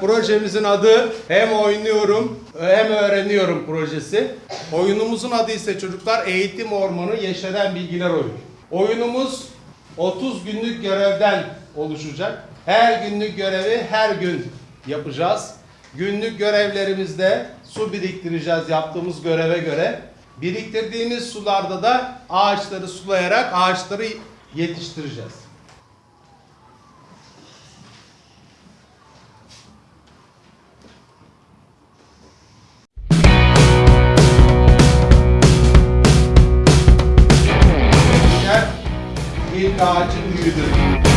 projemizin adı hem oynuyorum hem öğreniyorum projesi. Oyunumuzun adı ise çocuklar Eğitim Ormanı Yeşeren Bilgiler Oyunu. Oyunumuz 30 günlük görevden oluşacak. Her günlük görevi her gün yapacağız. Günlük görevlerimizde su biriktireceğiz yaptığımız göreve göre. Biriktirdiğimiz sularda da ağaçları sulayarak ağaçları yetiştireceğiz. İlk ağacın büyüdü.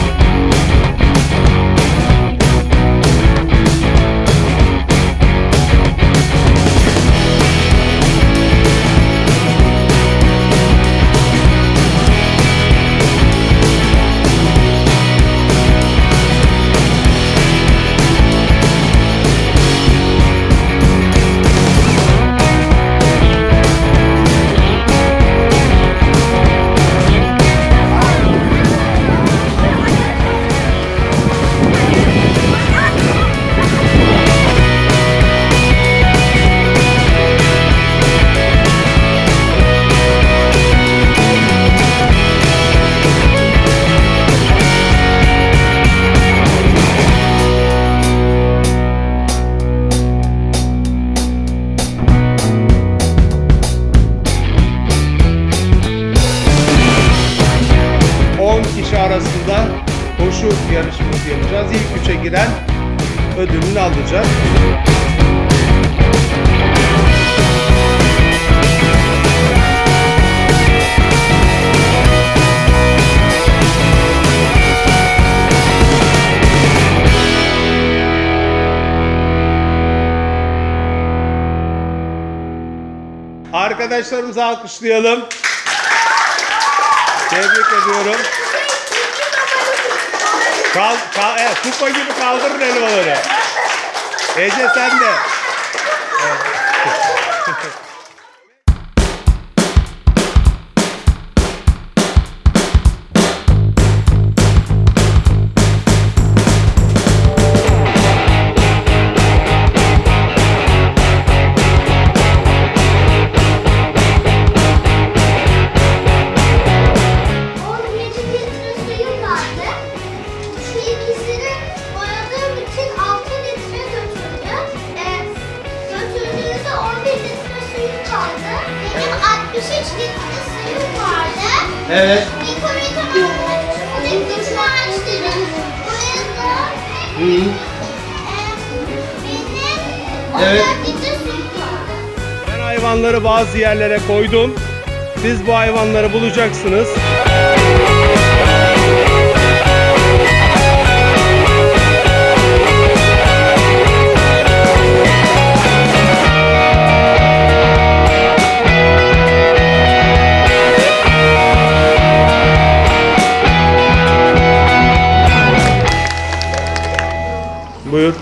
Koşu yarışması yapacağız. İlk üçe giren ödülünü alacak. Arkadaşlarımızı alkışlayalım. Tebrik ediyorum. Kal, kal, evet, kupa gibi kaldırın elmaları. Ece sen de. On 63 litre suyum vardı. Evet. Yukarıyı tamamlamak için buradaki güçlü ağaçları boyadım. Hı. Ee, benim 14 Evet. Ben hayvanları bazı yerlere koydum. Siz bu hayvanları bulacaksınız. Buyur.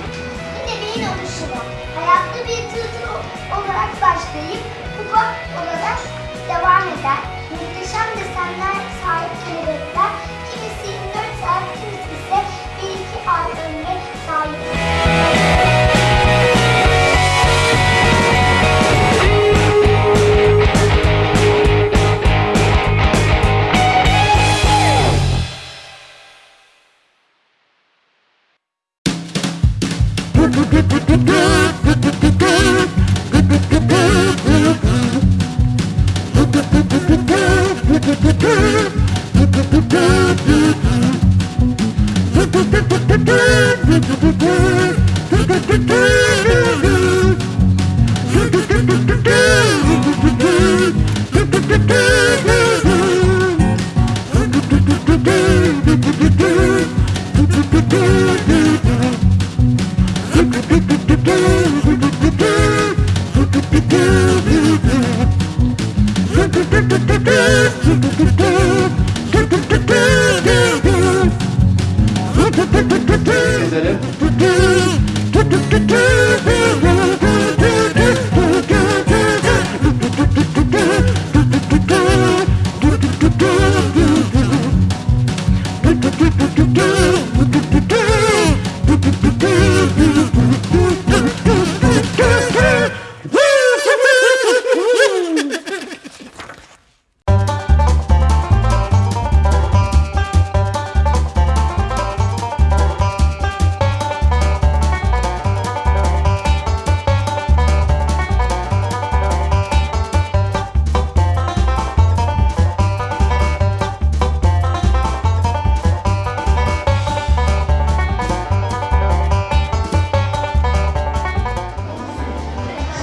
Do do do do do do Gezelim.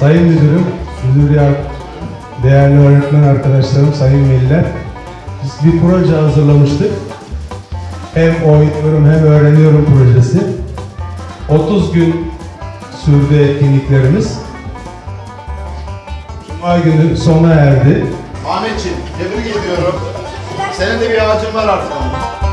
Sayın Müdürüm, Müdür değerli öğretmen arkadaşlarım, sayın veliler. Biz bir proje hazırlamıştık. Hem oynuyorum hem öğreniyorum projesi. 30 gün sürdü etkinliklerimiz. Cuma günü sona erdi. Ahmetciğim tebrik ediyorum. Senin de bir ağacın var artık.